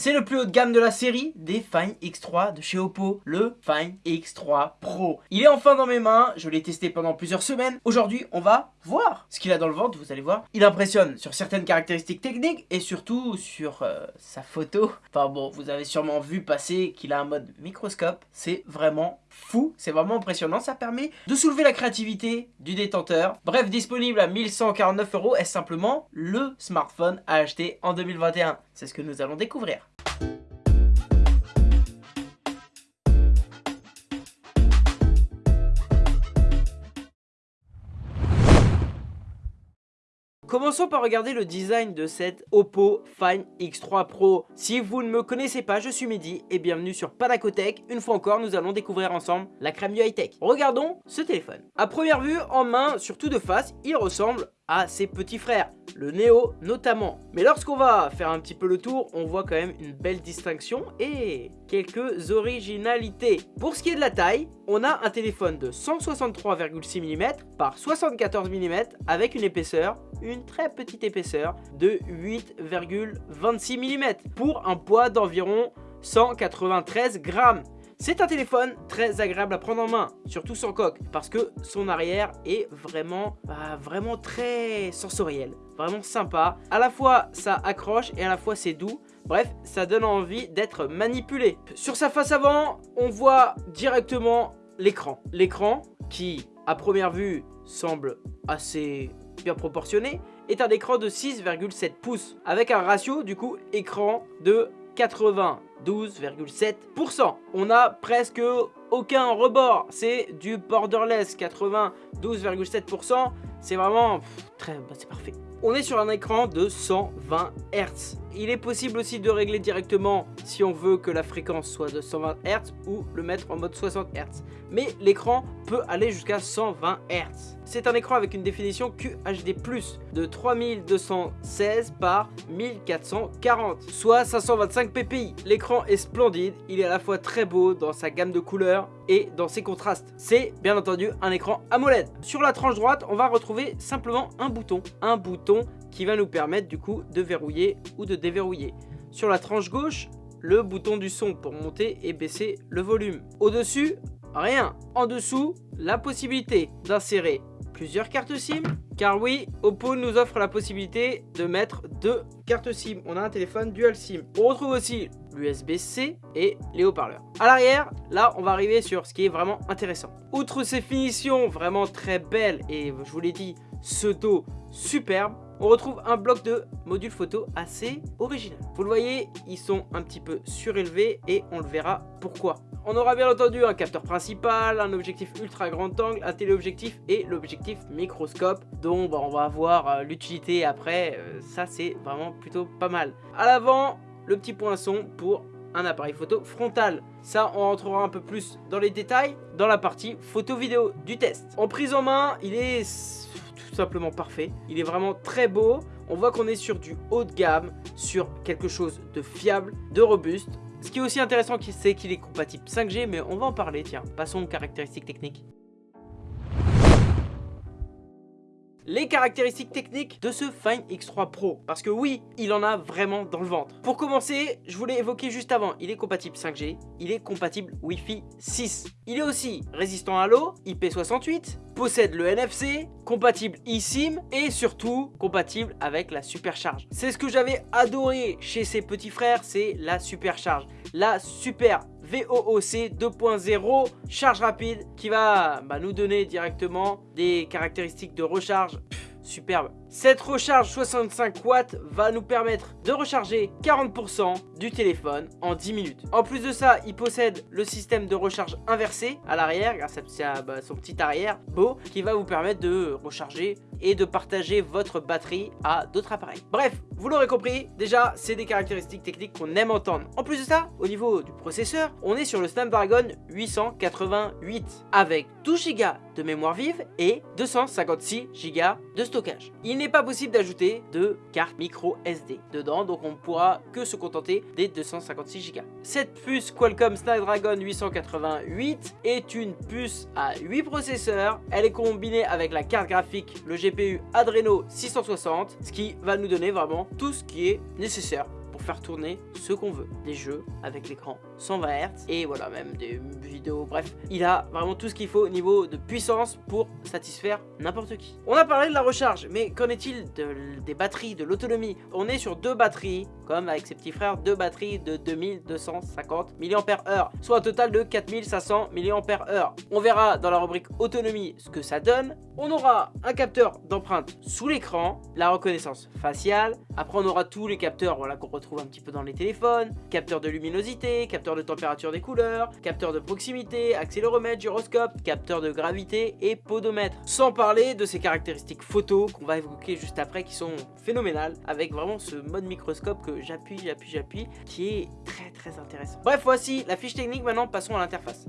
C'est le plus haut de gamme de la série des Find X3 de chez Oppo, le Find X3 Pro. Il est enfin dans mes mains, je l'ai testé pendant plusieurs semaines. Aujourd'hui, on va voir ce qu'il a dans le ventre, vous allez voir. Il impressionne sur certaines caractéristiques techniques et surtout sur euh, sa photo. Enfin bon, vous avez sûrement vu passer qu'il a un mode microscope. C'est vraiment fou, c'est vraiment impressionnant. Ça permet de soulever la créativité du détenteur. Bref, disponible à 1149 euros est simplement le smartphone à acheter en 2021. C'est ce que nous allons découvrir. Commençons par regarder le design de cette Oppo Find X3 Pro. Si vous ne me connaissez pas, je suis Mehdi et bienvenue sur Panacotech. Une fois encore, nous allons découvrir ensemble la crème du high-tech. Regardons ce téléphone. A première vue, en main, surtout de face, il ressemble à ses petits frères, le Neo notamment. Mais lorsqu'on va faire un petit peu le tour, on voit quand même une belle distinction et quelques originalités. Pour ce qui est de la taille, on a un téléphone de 163,6 mm par 74 mm avec une épaisseur, une très petite épaisseur de 8,26 mm pour un poids d'environ 193 grammes. C'est un téléphone très agréable à prendre en main, surtout sans coque, parce que son arrière est vraiment, bah, vraiment très sensoriel, vraiment sympa. À la fois ça accroche et à la fois c'est doux, Bref, ça donne envie d'être manipulé. Sur sa face avant, on voit directement l'écran. L'écran qui, à première vue, semble assez bien proportionné, est un écran de 6,7 pouces, avec un ratio du coup écran de 92,7%. On a presque aucun rebord, c'est du borderless, 92,7%, c'est vraiment très, bah, c'est parfait. On est sur un écran de 120 Hz. Il est possible aussi de régler directement si on veut que la fréquence soit de 120 Hz ou le mettre en mode 60 Hz. Mais l'écran peut aller jusqu'à 120 Hz. C'est un écran avec une définition QHD+, de 3216 par 1440, soit 525 ppi. L'écran est splendide, il est à la fois très beau dans sa gamme de couleurs et dans ses contrastes. C'est bien entendu un écran AMOLED. Sur la tranche droite, on va retrouver simplement un bouton, un bouton qui va nous permettre du coup de verrouiller ou de déverrouiller. Sur la tranche gauche, le bouton du son pour monter et baisser le volume. Au-dessus, rien. En dessous, la possibilité d'insérer plusieurs cartes SIM. Car oui, Oppo nous offre la possibilité de mettre deux cartes SIM. On a un téléphone dual SIM. On retrouve aussi l'USB-C et les haut-parleurs. À l'arrière, là, on va arriver sur ce qui est vraiment intéressant. Outre ces finitions vraiment très belles et je vous l'ai dit, ce dos superbe, on retrouve un bloc de modules photo assez original. Vous le voyez, ils sont un petit peu surélevés et on le verra pourquoi. On aura bien entendu un capteur principal, un objectif ultra grand angle, un téléobjectif et l'objectif microscope dont bah, on va voir euh, l'utilité après. Euh, ça c'est vraiment plutôt pas mal. À l'avant, le petit poinçon pour un appareil photo frontal. Ça, on rentrera un peu plus dans les détails dans la partie photo vidéo du test. En prise en main, il est tout simplement parfait. Il est vraiment très beau. On voit qu'on est sur du haut de gamme, sur quelque chose de fiable, de robuste. Ce qui est aussi intéressant, c'est qu'il est compatible 5G, mais on va en parler, tiens. Passons aux caractéristiques techniques. Les caractéristiques techniques de ce Find X3 Pro. Parce que oui, il en a vraiment dans le ventre. Pour commencer, je voulais évoquer juste avant, il est compatible 5G, il est compatible Wi-Fi 6. Il est aussi résistant à l'eau, IP68, possède le NFC, compatible eSIM et surtout compatible avec la supercharge. C'est ce que j'avais adoré chez ses petits frères, c'est la supercharge. La super VOOC 2.0 charge rapide qui va bah, nous donner directement des caractéristiques de recharge superbe. Cette recharge 65 watts va nous permettre de recharger 40% du téléphone en 10 minutes. En plus de ça, il possède le système de recharge inversé à l'arrière grâce à bah, son petit arrière beau qui va vous permettre de recharger et de partager votre batterie à d'autres appareils. Bref, vous l'aurez compris, déjà c'est des caractéristiques techniques qu'on aime entendre. En plus de ça, au niveau du processeur, on est sur le Snapdragon 888 avec 12 Go de mémoire vive et 256 Go de stockage. Il n'est pas possible d'ajouter de carte micro SD dedans, donc on ne pourra que se contenter des 256 Go. Cette puce Qualcomm Snapdragon 888 est une puce à 8 processeurs. Elle est combinée avec la carte graphique, le GPU Adreno 660, ce qui va nous donner vraiment tout ce qui est nécessaire tourner ce qu'on veut. Des jeux avec l'écran 120 Hz et voilà, même des vidéos, bref. Il a vraiment tout ce qu'il faut au niveau de puissance pour satisfaire n'importe qui. On a parlé de la recharge, mais qu'en est-il des batteries, de l'autonomie? On est sur deux batteries, comme avec ses petits frères, deux batteries de 2250 mAh, soit un total de 4500 mAh. On verra dans la rubrique autonomie ce que ça donne. On aura un capteur d'empreinte sous l'écran, la reconnaissance faciale. Après, on aura tous les capteurs voilà, qu'on retrouve un petit peu dans les téléphones. Capteur de luminosité, capteur de température des couleurs, capteur de proximité, accéléromètre, gyroscope, capteur de gravité et podomètre. Sans parler de ces caractéristiques photo qu'on va évoquer juste après qui sont phénoménales avec vraiment ce mode microscope que j'appuie, j'appuie, j'appuie qui est très très intéressant. Bref, voici la fiche technique. Maintenant, passons à l'interface.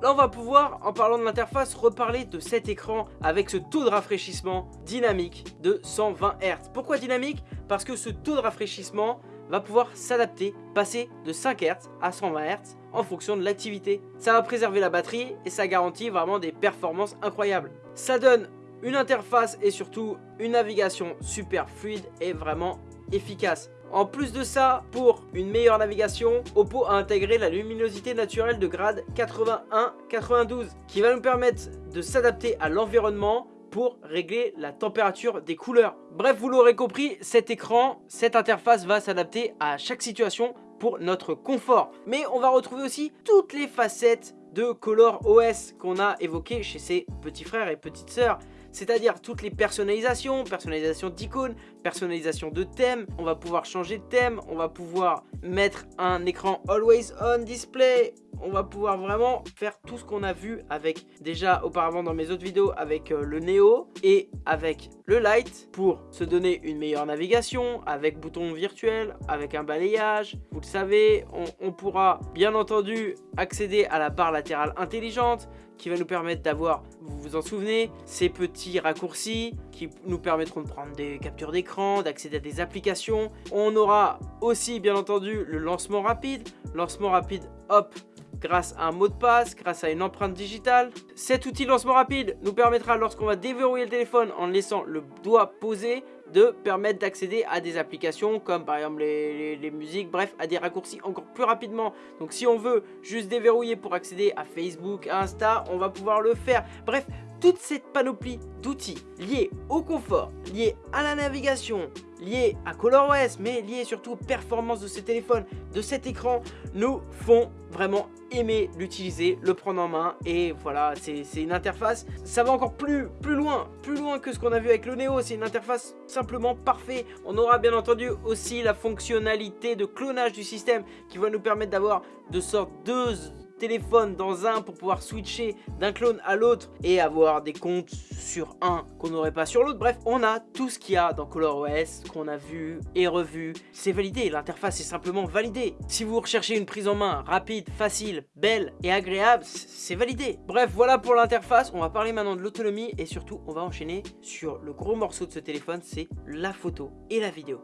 Là, on va pouvoir, en parlant de l'interface, reparler de cet écran avec ce taux de rafraîchissement dynamique de 120 Hz. Pourquoi dynamique? Parce que ce taux de rafraîchissement va pouvoir s'adapter, passer de 5 Hz à 120 Hz en fonction de l'activité. Ça va préserver la batterie et ça garantit vraiment des performances incroyables. Ça donne une interface et surtout une navigation super fluide et vraiment efficace. En plus de ça, pour une meilleure navigation, Oppo a intégré la luminosité naturelle de grade 81-92 qui va nous permettre de s'adapter à l'environnement pour régler la température des couleurs. Bref, vous l'aurez compris, cet écran, cette interface va s'adapter à chaque situation pour notre confort. Mais on va retrouver aussi toutes les facettes de Color OS qu'on a évoquées chez ses petits frères et petites sœurs c'est-à-dire toutes les personnalisations, personnalisation d'icônes, personnalisation de thèmes, on va pouvoir changer de thème, on va pouvoir mettre un écran Always On Display, on va pouvoir vraiment faire tout ce qu'on a vu avec déjà auparavant dans mes autres vidéos avec euh, le Neo et avec le Light pour se donner une meilleure navigation avec bouton virtuel, avec un balayage. Vous le savez, on pourra bien entendu accéder à la barre latérale intelligente, qui va nous permettre d'avoir, vous vous en souvenez, ces petits raccourcis qui nous permettront de prendre des captures d'écran, d'accéder à des applications. On aura aussi bien entendu le lancement rapide, lancement rapide hop grâce à un mot de passe, grâce à une empreinte digitale. Cet outil lancement rapide nous permettra lorsqu'on va déverrouiller le téléphone en laissant le doigt posé de permettre d'accéder à des applications comme par exemple les, musiques, bref, à des raccourcis encore plus rapidement. Donc si on veut juste déverrouiller pour accéder à Facebook, à Insta, on va pouvoir le faire. Bref, toute cette panoplie d'outils liés au confort, liés à la navigation, liés à ColorOS, mais liés surtout aux performances de ce téléphone, de cet écran, nous font vraiment aimer l'utiliser, le prendre en main. Et voilà, c'est une interface, ça va encore plus, plus loin, plus loin que ce qu'on a vu avec le Neo, c'est une interface simplement parfaite. On aura bien entendu aussi la fonctionnalité de clonage du système qui va nous permettre d'avoir de sortes deux téléphone dans un pour pouvoir switcher d'un clone à l'autre et avoir des comptes sur un qu'on n'aurait pas sur l'autre. Bref, on a tout ce qu'il y a dans ColorOS qu'on a vu et revu. C'est validé, l'interface est simplement validée. Si vous recherchez une prise en main rapide, facile, belle et agréable, c'est validé. Bref, voilà pour l'interface. On va parler maintenant de l'autonomie et surtout, on va enchaîner sur le gros morceau de ce téléphone, c'est la photo et la vidéo.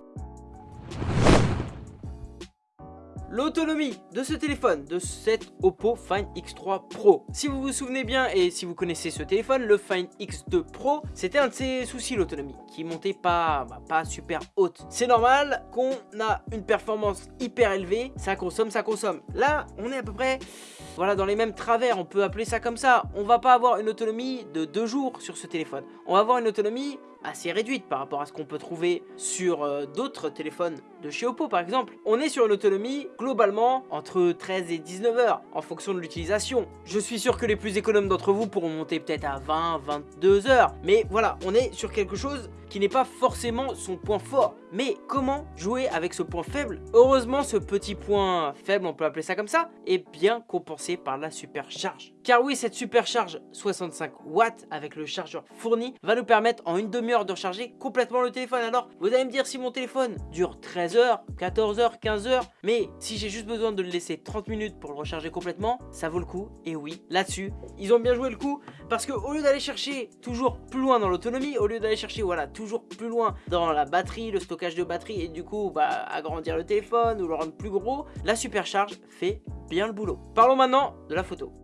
L'autonomie de ce téléphone, de cet Oppo Find X3 Pro. Si vous vous souvenez bien et si vous connaissez ce téléphone, le Find X2 Pro, c'était un de ses soucis l'autonomie, qui montait pas, bah, pas super haute. C'est normal qu'on a une performance hyper élevée, ça consomme, ça consomme. Là, on est à peu près voilà, dans les mêmes travers, on peut appeler ça comme ça. On va pas avoir une autonomie de deux jours sur ce téléphone. On va avoir une autonomie assez réduite par rapport à ce qu'on peut trouver sur euh, d'autres téléphones de chez Oppo par exemple. On est sur une autonomie globalement entre 13 et 19 heures en fonction de l'utilisation. Je suis sûr que les plus économes d'entre vous pourront monter peut-être à 20, 22 heures. Mais voilà, on est sur quelque chose qui n'est pas forcément son point fort. Mais comment jouer avec ce point faible? Heureusement, ce petit point faible, on peut appeler ça comme ça, est bien compensé par la supercharge. Car oui, cette supercharge 65 watts avec le chargeur fourni va nous permettre en une demi-heure de recharger complètement le téléphone. Alors, vous allez me dire si mon téléphone dure 13 heures, 14 heures, 15 heures, mais si j'ai juste besoin de le laisser 30 minutes pour le recharger complètement, ça vaut le coup. Et oui, là-dessus, ils ont bien joué le coup parce que au lieu d'aller chercher toujours plus loin dans l'autonomie, au lieu d'aller chercher voilà toujours plus loin dans la batterie, le stockage de batterie et du coup bah, agrandir le téléphone ou le rendre plus gros, la supercharge fait bien le boulot. Parlons maintenant de la photo.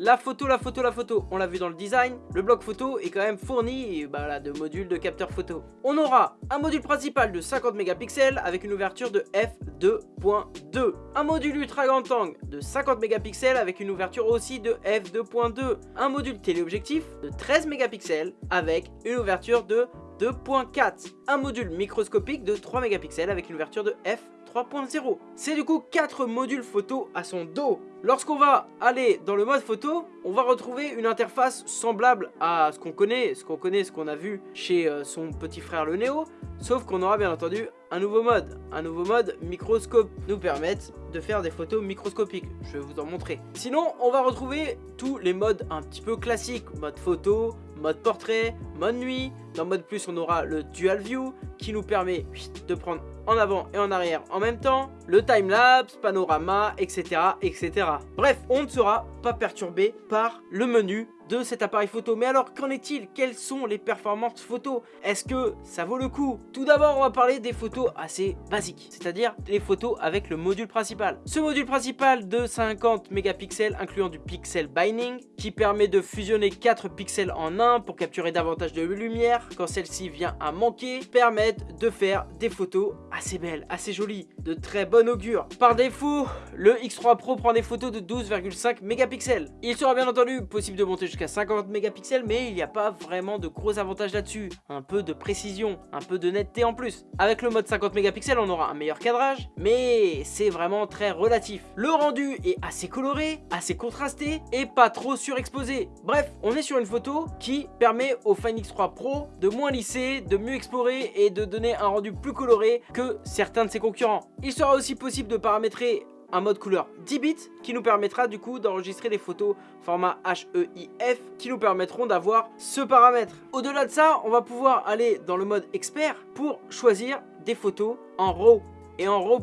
La photo, la photo, la photo, on l'a vu dans le design, le bloc photo est quand même fourni bah, de modules de capteur photo. On aura un module principal de 50 mégapixels avec une ouverture de f2.2. Un module ultra grand angle de 50 mégapixels avec une ouverture aussi de f2.2. Un module téléobjectif de 13 mégapixels avec une ouverture de 2.4. Un module microscopique de 3 mégapixels avec une ouverture de f 3.0. C'est du coup 4 modules photo à son dos. Lorsqu'on va aller dans le mode photo, on va retrouver une interface semblable à ce qu'on connaît, ce qu'on connaît, ce qu'on a vu chez euh, son petit frère le Neo, sauf qu'on aura bien entendu un nouveau mode. Un nouveau mode microscope nous permettre de faire des photos microscopiques. Je vais vous en montrer. Sinon, on va retrouver tous les modes un petit peu classiques. Mode photo, mode portrait, mode nuit. Dans mode plus, on aura le dual view qui nous permet de prendre en avant et en arrière en même temps, le time-lapse, panorama, etc., etc. Bref, on ne sera pas perturbé par le menu de cet appareil photo. Mais alors, qu'en est-il? Quelles sont les performances photo? Est-ce que ça vaut le coup? Tout d'abord, on va parler des photos assez basiques, c'est-à-dire les photos avec le module principal. Ce module principal de 50 mégapixels incluant du pixel binding qui permet de fusionner 4 pixels en un pour capturer davantage de lumière quand celle-ci vient à manquer, permettent de faire des photos assez belles, assez jolies, de très bon augure. Par défaut, le X3 Pro prend des photos de 12,5 mégapixels. Il sera bien entendu possible de monter jusqu'à à 50 mégapixels, mais il n'y a pas vraiment de gros avantages là-dessus. Un peu de précision, un peu de netteté en plus. Avec le mode 50 mégapixels, on aura un meilleur cadrage, mais c'est vraiment très relatif. Le rendu est assez coloré, assez contrasté et pas trop surexposé. Bref, on est sur une photo qui permet au Fine X3 Pro de moins lisser, de mieux explorer et de donner un rendu plus coloré que certains de ses concurrents. Il sera aussi possible de paramétrer un mode couleur 10 bits qui nous permettra du coup d'enregistrer des photos format HEIF qui nous permettront d'avoir ce paramètre. Au-delà de ça, on va pouvoir aller dans le mode expert pour choisir des photos en RAW et en RAW+.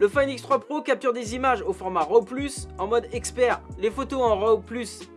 Le Fine X3 Pro capture des images au format RAW+, en mode expert. Les photos en RAW+,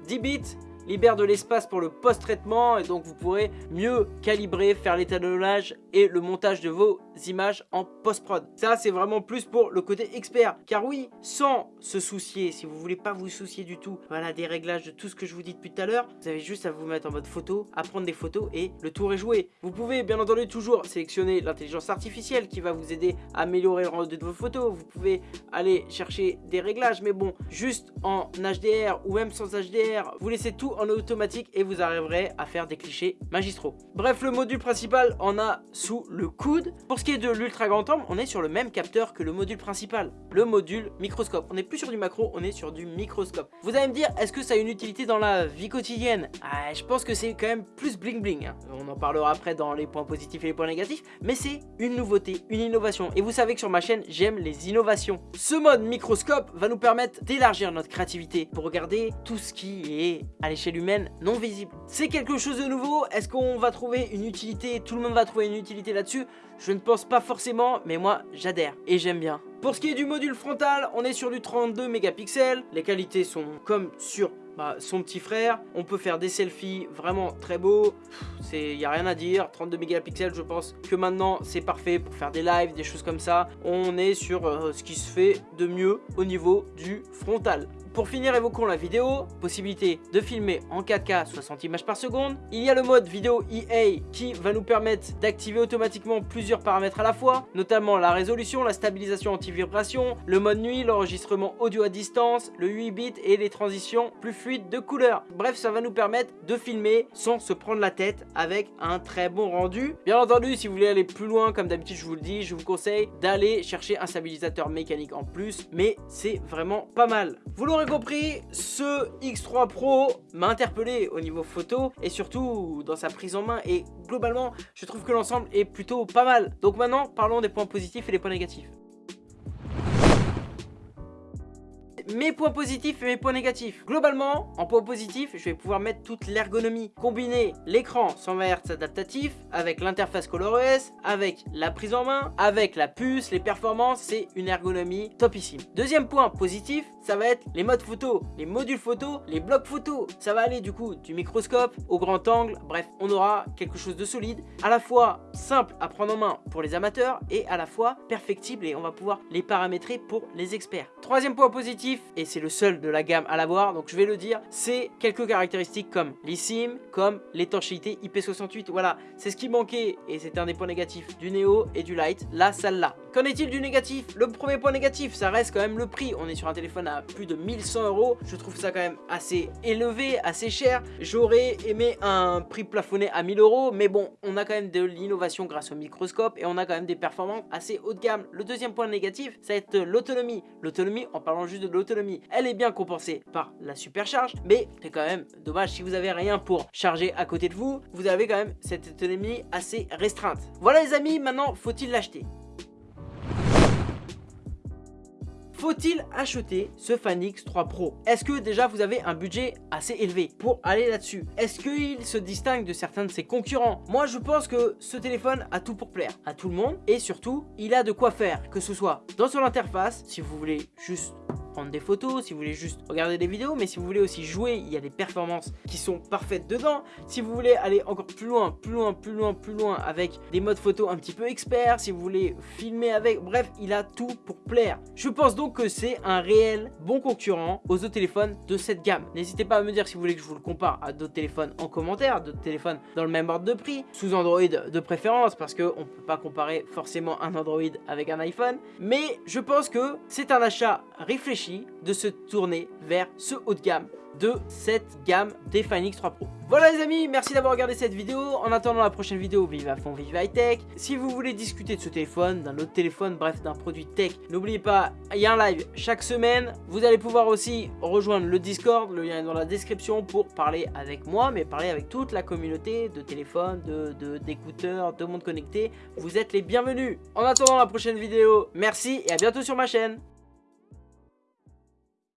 10 bits libère de l'espace pour le post-traitement et donc vous pourrez mieux calibrer, faire l'étalonnage et le montage de vos images en post-prod. Ça c'est vraiment plus pour le côté expert car oui, sans se soucier, si vous voulez pas vous soucier du tout, voilà des réglages de tout ce que je vous dis depuis tout à l'heure, vous avez juste à vous mettre en mode photo, à prendre des photos et le tour est joué. Vous pouvez bien entendu toujours sélectionner l'intelligence artificielle qui va vous aider à améliorer le rendu de vos photos, vous pouvez aller chercher des réglages mais bon, juste en HDR ou même sans HDR, vous laissez tout en automatique et vous arriverez à faire des clichés magistraux. Bref, le module principal en a sous le coude. Pour ce qui est de l'ultra grand angle, on est sur le même capteur que le module principal, le module microscope. On n'est plus sur du macro, on est sur du microscope. Vous allez me dire, est-ce que ça a une utilité dans la vie quotidienne? Ah, Je pense que c'est quand même plus bling bling. Hein. On en parlera après dans les points positifs et les points négatifs, mais c'est une nouveauté, une innovation. Et vous savez que sur ma chaîne, j'aime les innovations. Ce mode microscope va nous permettre d'élargir notre créativité pour regarder tout ce qui est à l'échelle humaine non visible. C'est quelque chose de nouveau, est-ce qu'on va trouver une utilité, tout le monde va trouver une utilité là-dessus? Je ne pense pas forcément, mais moi j'adhère et j'aime bien. Pour ce qui est du module frontal, on est sur du 32 mégapixels, les qualités sont comme sur bah, son petit frère. On peut faire des selfies vraiment très beaux. Il n'y a rien à dire. 32 mégapixels, je pense que maintenant c'est parfait pour faire des lives, des choses comme ça. On est sur euh, ce qui se fait de mieux au niveau du frontal. Pour finir, évoquons la vidéo. Possibilité de filmer en 4K 60 images par seconde. Il y a le mode vidéo EA qui va nous permettre d'activer automatiquement plusieurs paramètres à la fois, notamment la résolution, la stabilisation anti-vibration, le mode nuit, l'enregistrement audio à distance, le 8 bits et les transitions plus fluides de couleurs. Bref, ça va nous permettre de filmer sans se prendre la tête avec un très bon rendu. Bien entendu, si vous voulez aller plus loin, comme d'habitude je vous le dis, je vous conseille d'aller chercher un stabilisateur mécanique en plus, mais c'est vraiment pas mal. Vous l'aurez compris, ce X3 Pro m'a interpellé au niveau photo et surtout dans sa prise en main et globalement je trouve que l'ensemble est plutôt pas mal. Donc maintenant parlons des points positifs et des points négatifs. Mes points positifs et mes points négatifs. Globalement, en points positifs, je vais pouvoir mettre toute l'ergonomie. Combiner l'écran 120 Hz adaptatif avec l'interface ColorOS, avec la prise en main, avec la puce, les performances, c'est une ergonomie topissime. Deuxième point positif, ça va être les modes photo, les modules photo, les blocs photo. Ça va aller du coup du microscope au grand angle. Bref, on aura quelque chose de solide, à la fois simple à prendre en main pour les amateurs et à la fois perfectible et on va pouvoir les paramétrer pour les experts. Troisième point positif, et c'est le seul de la gamme à l'avoir, donc je vais le dire, c'est quelques caractéristiques comme l'eSIM, comme l'étanchéité IP68. Voilà, c'est ce qui manquait et c'est un des points négatifs du Neo et du Lite. Là, ça l'a. Qu'en est-il du négatif? Le premier point négatif, ça reste quand même le prix. On est sur un téléphone à plus de 1100 euros. Je trouve ça quand même assez élevé, assez cher. J'aurais aimé un prix plafonné à 1000 euros, mais bon, on a quand même de l'innovation grâce au microscope et on a quand même des performances assez haut de gamme. Le deuxième point négatif, ça va être l'autonomie. L'autonomie, en parlant juste de l'autonomie, elle est bien compensée par la supercharge, mais c'est quand même dommage si vous avez rien pour charger à côté de vous, vous avez quand même cette autonomie assez restreinte. Voilà les amis, maintenant faut-il l'acheter? Faut-il acheter ce Fan X3 Pro? Est-ce que déjà vous avez un budget assez élevé pour aller là-dessus? Est-ce qu'il se distingue de certains de ses concurrents? Moi je pense que ce téléphone a tout pour plaire à tout le monde et surtout il a de quoi faire que ce soit dans son interface si vous voulez juste prendre des photos, si vous voulez juste regarder des vidéos, mais si vous voulez aussi jouer, il y a des performances qui sont parfaites dedans. Si vous voulez aller encore plus loin, plus loin, plus loin, plus loin avec des modes photo un petit peu experts, si vous voulez filmer avec, bref, il a tout pour plaire. Je pense donc que c'est un réel bon concurrent aux autres téléphones de cette gamme. N'hésitez pas à me dire si vous voulez que je vous le compare à d'autres téléphones en commentaire, d'autres téléphones dans le même ordre de prix, sous Android de préférence, parce qu'on ne peut pas comparer forcément un Android avec un iPhone. Mais je pense que c'est un achat réfléchi de se tourner vers ce haut de gamme de cette gamme des Fine X3 Pro. Voilà les amis, merci d'avoir regardé cette vidéo. En attendant la prochaine vidéo, vive à fond, vive high tech. Si vous voulez discuter de ce téléphone, d'un autre téléphone, bref, d'un produit tech, n'oubliez pas, il y a un live chaque semaine. Vous allez pouvoir aussi rejoindre le Discord, le lien est dans la description pour parler avec moi, mais parler avec toute la communauté de téléphones, d'écouteurs, de, de monde connecté. Vous êtes les bienvenus. En attendant la prochaine vidéo, merci et à bientôt sur ma chaîne.